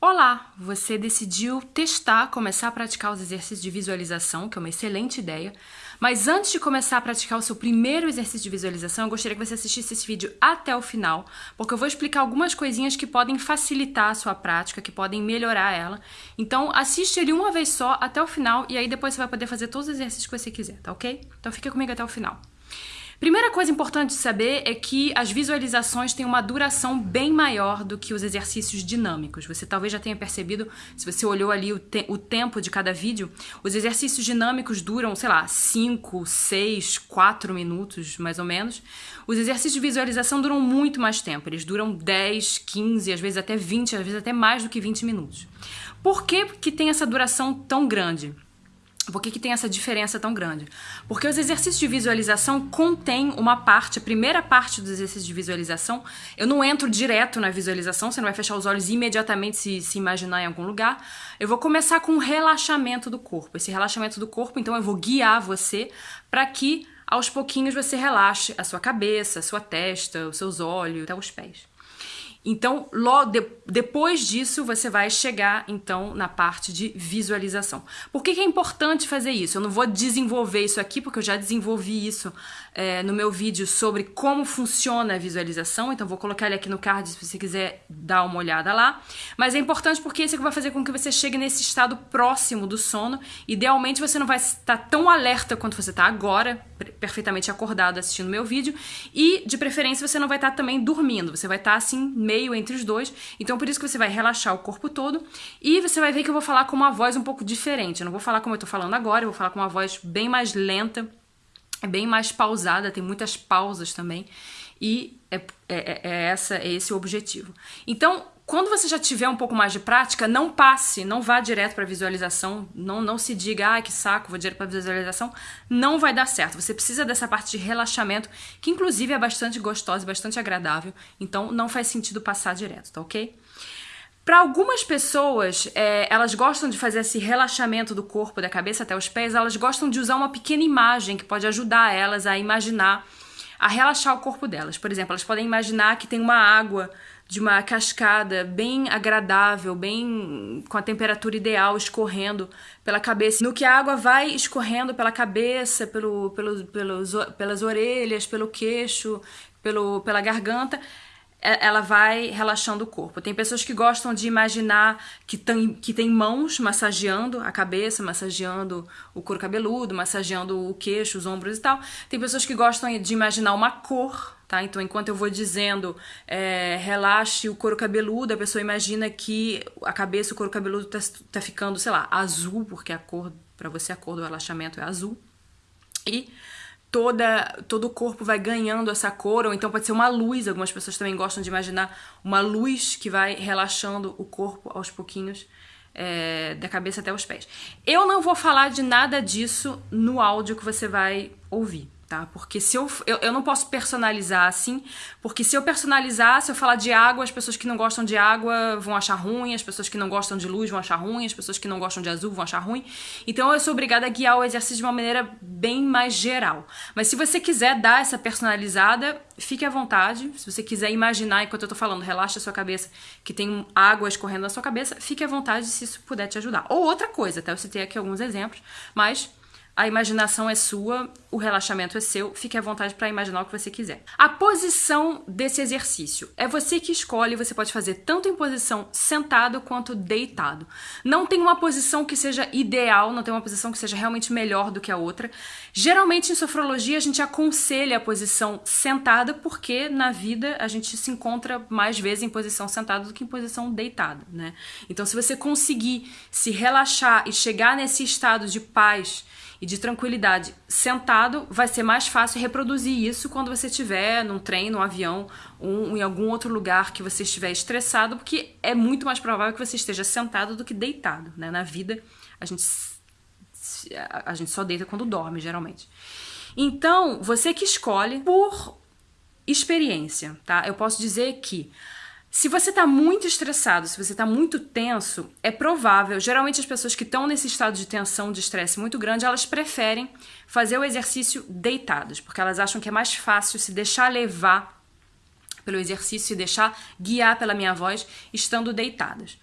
Olá! Você decidiu testar, começar a praticar os exercícios de visualização, que é uma excelente ideia. Mas antes de começar a praticar o seu primeiro exercício de visualização, eu gostaria que você assistisse esse vídeo até o final, porque eu vou explicar algumas coisinhas que podem facilitar a sua prática, que podem melhorar ela. Então assiste ele uma vez só até o final e aí depois você vai poder fazer todos os exercícios que você quiser, tá ok? Então fica comigo até o final. Primeira coisa importante de saber é que as visualizações têm uma duração bem maior do que os exercícios dinâmicos. Você talvez já tenha percebido, se você olhou ali o, te o tempo de cada vídeo, os exercícios dinâmicos duram, sei lá, 5, 6, 4 minutos, mais ou menos. Os exercícios de visualização duram muito mais tempo, eles duram 10, 15, às vezes até 20, às vezes até mais do que 20 minutos. Por que, que tem essa duração tão grande? Por que, que tem essa diferença tão grande? Porque os exercícios de visualização contêm uma parte, a primeira parte dos exercícios de visualização, eu não entro direto na visualização, você não vai fechar os olhos imediatamente se, se imaginar em algum lugar. Eu vou começar com um relaxamento do corpo. Esse relaxamento do corpo, então eu vou guiar você para que aos pouquinhos você relaxe a sua cabeça, a sua testa, os seus olhos, até os pés. Então, logo de, depois disso, você vai chegar então na parte de visualização. Por que, que, é importante fazer isso? Eu não vou desenvolver isso aqui, porque eu já desenvolvi isso é, no meu vídeo sobre como funciona a visualização, então vou colocar ele aqui no card se você quiser dar uma olhada lá. Mas é importante porque isso é que vai fazer com que você chegue nesse estado próximo do sono. Idealmente você não vai estar tão alerta quanto você está agora, perfeitamente acordado assistindo meu vídeo, e de preferência você não vai estar também dormindo, você vai estar assim meio entre os dois. Então por isso que você vai relaxar o corpo todo e você vai ver que eu vou falar com uma voz um pouco diferente. Eu não vou falar como eu tô falando agora, eu vou falar com uma voz bem mais lenta, bem mais pausada, tem muitas pausas também. E é, é, é, essa, é esse o objetivo. Então, quando você já tiver um pouco mais de prática, não passe, não vá direto para visualização, não, não se diga, ah, que saco, vou direto para visualização, não vai dar certo. Você precisa dessa parte de relaxamento, que inclusive é bastante gostosa, bastante agradável, então não faz sentido passar direto, tá ok? Para algumas pessoas, é, elas gostam de fazer esse relaxamento do corpo, da cabeça até os pés, elas gostam de usar uma pequena imagem que pode ajudar elas a imaginar, a relaxar o corpo delas. Por exemplo, elas podem imaginar que tem uma água de uma cascada bem agradável, bem com a temperatura ideal escorrendo pela cabeça. No que a água vai escorrendo pela cabeça, pelo, pelo, pelos, pelas orelhas, pelo queixo, pelo, pela garganta, é, ela vai relaxando o corpo. Tem pessoas que gostam de imaginar que tem, que tem mãos massageando a cabeça, massageando o couro cabeludo, massageando o queixo, os ombros e tal. Tem pessoas que gostam de imaginar uma cor tá? Então, enquanto eu vou dizendo é, relaxe o couro cabeludo, a pessoa imagina que a cabeça, o couro cabeludo tá, tá ficando, sei lá, azul, porque a cor, para você a cor do relaxamento é azul. E toda, todo o corpo vai ganhando essa cor, ou então pode ser uma luz, algumas pessoas também gostam de imaginar uma luz que vai relaxando o corpo aos pouquinhos, é, da cabeça até os pés. Eu não vou falar de nada disso no áudio que você vai ouvir tá? Porque se eu, eu, eu não posso personalizar assim, porque se eu personalizar, se eu falar de água, as pessoas que não gostam de água vão achar ruim, as pessoas que não gostam de luz vão achar ruim, as pessoas que não gostam de azul vão achar ruim. Então eu sou obrigada a guiar o exercício de uma maneira bem mais geral. Mas se você quiser dar essa personalizada, fique à vontade. Se você quiser imaginar enquanto eu tô falando, relaxa a sua cabeça, que tem água escorrendo na sua cabeça, fique à vontade se isso puder te ajudar. Ou outra coisa, tá? Eu citei aqui alguns exemplos, mas a imaginação é sua, o relaxamento é seu, fique à vontade para imaginar o que você quiser. A posição desse exercício é você que escolhe, você pode fazer tanto em posição sentado quanto deitado. Não tem uma posição que seja ideal, não tem uma posição que seja realmente melhor do que a outra. Geralmente em sofrologia a gente aconselha a posição sentada porque na vida a gente se encontra mais vezes em posição sentada do que em posição deitada, né? Então se você conseguir se relaxar e chegar nesse estado de paz e de tranquilidade sentado, vai ser mais fácil reproduzir isso quando você estiver num trem, num avião, em algum outro lugar que você estiver estressado, porque é muito mais provável que você esteja sentado do que deitado. Né? Na vida, a gente, a gente só deita quando dorme, geralmente. Então, você que escolhe por experiência, tá? Eu posso dizer que se você está muito estressado, se você está muito tenso, é provável, geralmente as pessoas que estão nesse estado de tensão, de estresse muito grande, elas preferem fazer o exercício deitadas, porque elas acham que é mais fácil se deixar levar pelo exercício e deixar guiar pela minha voz estando deitadas.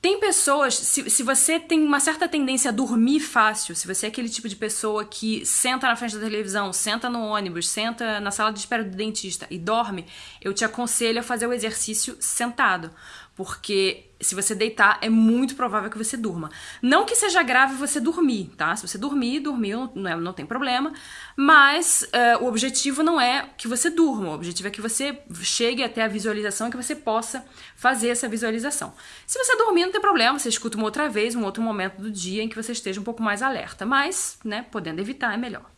Tem pessoas, se, se você tem uma certa tendência a dormir fácil, se você é aquele tipo de pessoa que senta na frente da televisão, senta no ônibus, senta na sala de espera do dentista e dorme, eu te aconselho a fazer o exercício sentado porque se você deitar, é muito provável que você durma. Não que seja grave você dormir, tá? Se você dormir, dormiu, não, é, não tem problema, mas uh, o objetivo não é que você durma, o objetivo é que você chegue até a visualização e que você possa fazer essa visualização. Se você dormir, não tem problema, você escuta uma outra vez, um outro momento do dia em que você esteja um pouco mais alerta, mas, né, podendo evitar, é melhor.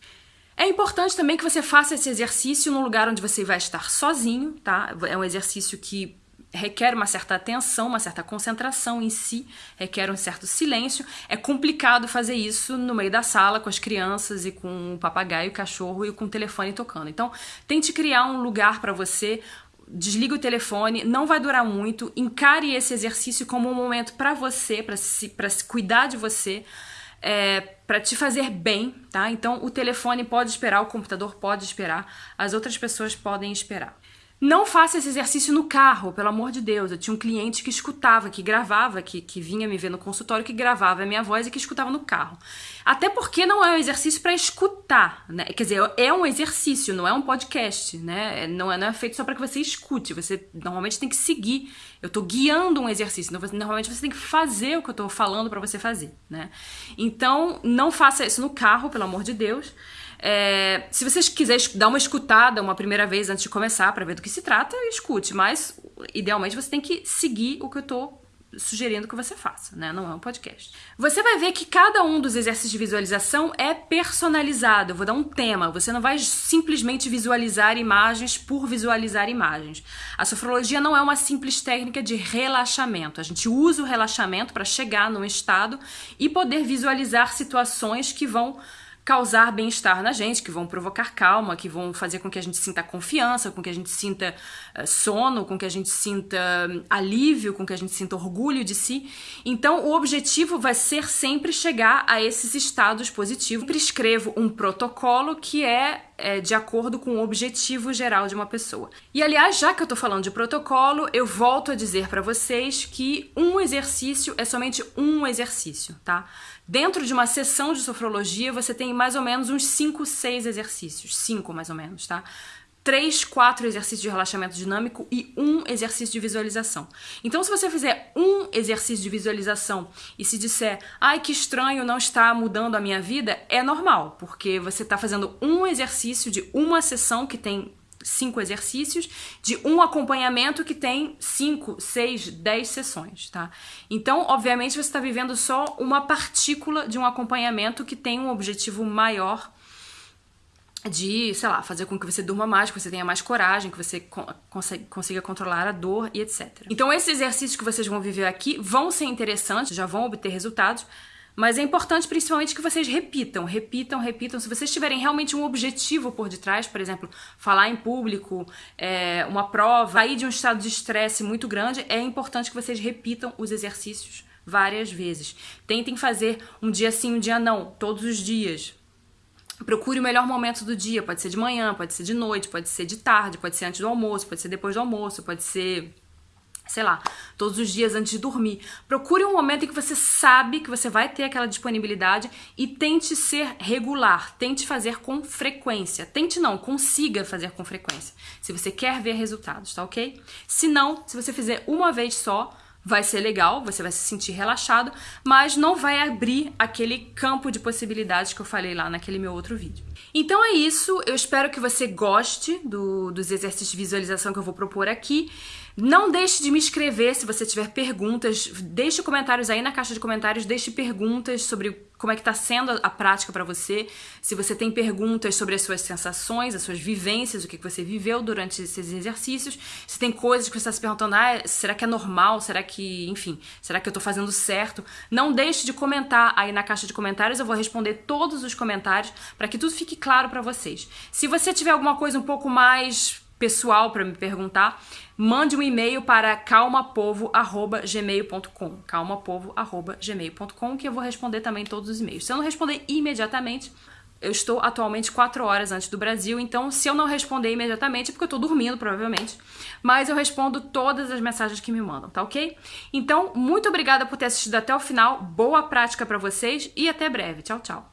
É importante também que você faça esse exercício num lugar onde você vai estar sozinho, tá? É um exercício que requer uma certa atenção, uma certa concentração em si, requer um certo silêncio. É complicado fazer isso no meio da sala com as crianças e com o papagaio, o cachorro e com o telefone tocando. Então, tente criar um lugar para você. Desliga o telefone, não vai durar muito. Encare esse exercício como um momento para você, para se, se cuidar de você, é, para te fazer bem, tá? Então, o telefone pode esperar, o computador pode esperar, as outras pessoas podem esperar. Não faça esse exercício no carro, pelo amor de Deus. Eu tinha um cliente que escutava, que gravava, que, que vinha me ver no consultório, que gravava a minha voz e que escutava no carro. Até porque não é um exercício para escutar, né? Quer dizer, é um exercício, não é um podcast, né? Não é, não é feito só para que você escute. Você normalmente tem que seguir. Eu estou guiando um exercício. Normalmente você tem que fazer o que eu estou falando para você fazer, né? Então, não faça isso no carro, pelo amor de Deus. É, se vocês quiserem dar uma escutada uma primeira vez antes de começar para ver do que se trata, escute, mas idealmente você tem que seguir o que eu tô sugerindo que você faça, né? Não é um podcast. Você vai ver que cada um dos exercícios de visualização é personalizado. Eu vou dar um tema. Você não vai simplesmente visualizar imagens por visualizar imagens. A sofrologia não é uma simples técnica de relaxamento. A gente usa o relaxamento para chegar num estado e poder visualizar situações que vão causar bem-estar na gente, que vão provocar calma, que vão fazer com que a gente sinta confiança, com que a gente sinta uh, sono, com que a gente sinta um, alívio, com que a gente sinta orgulho de si. Então, o objetivo vai ser sempre chegar a esses estados positivos. Eu prescrevo um protocolo que é, é de acordo com o objetivo geral de uma pessoa. E aliás, já que eu tô falando de protocolo, eu volto a dizer para vocês que um exercício é somente um exercício, tá? Dentro de uma sessão de sofrologia, você tem mais ou menos uns 5, 6 exercícios. 5 mais ou menos, tá? Três, quatro exercícios de relaxamento dinâmico e um exercício de visualização. Então, se você fizer um exercício de visualização e se disser, ai que estranho, não está mudando a minha vida, é normal, porque você está fazendo um exercício de uma sessão que tem cinco exercícios, de um acompanhamento que tem cinco, seis, dez sessões, tá? Então, obviamente, você está vivendo só uma partícula de um acompanhamento que tem um objetivo maior de, sei lá, fazer com que você durma mais, que você tenha mais coragem, que você consiga controlar a dor e etc. Então, esses exercícios que vocês vão viver aqui vão ser interessantes, já vão obter resultados, mas é importante principalmente que vocês repitam, repitam, repitam. Se vocês tiverem realmente um objetivo por detrás, por exemplo, falar em público, é, uma prova, sair de um estado de estresse muito grande, é importante que vocês repitam os exercícios várias vezes. Tentem fazer um dia sim, um dia não, todos os dias. Procure o melhor momento do dia, pode ser de manhã, pode ser de noite, pode ser de tarde, pode ser antes do almoço, pode ser depois do almoço, pode ser sei lá, todos os dias antes de dormir. Procure um momento em que você sabe que você vai ter aquela disponibilidade e tente ser regular, tente fazer com frequência. Tente não, consiga fazer com frequência. Se você quer ver resultados, tá ok? Se não, se você fizer uma vez só, vai ser legal, você vai se sentir relaxado, mas não vai abrir aquele campo de possibilidades que eu falei lá naquele meu outro vídeo. Então é isso, eu espero que você goste do, dos exercícios de visualização que eu vou propor aqui. Não deixe de me escrever se você tiver perguntas, deixe comentários aí na caixa de comentários, deixe perguntas sobre como é que está sendo a prática para você, se você tem perguntas sobre as suas sensações, as suas vivências, o que você viveu durante esses exercícios, se tem coisas que você está se perguntando, ah, será que é normal, será que, enfim, será que eu estou fazendo certo? Não deixe de comentar aí na caixa de comentários, eu vou responder todos os comentários para que tudo fique claro para vocês. Se você tiver alguma coisa um pouco mais pessoal para me perguntar, mande um e-mail para calmapovo@gmail.com, calmapovo@gmail.com, que eu vou responder também todos os e-mails. Se eu não responder imediatamente, Eu estou atualmente 4 horas antes do Brasil, então se eu não responder imediatamente é porque eu tô dormindo, provavelmente. Mas eu respondo todas as mensagens que me mandam, tá ok? Então, muito obrigada por ter assistido até o final. Boa prática para vocês e até breve. Tchau, tchau.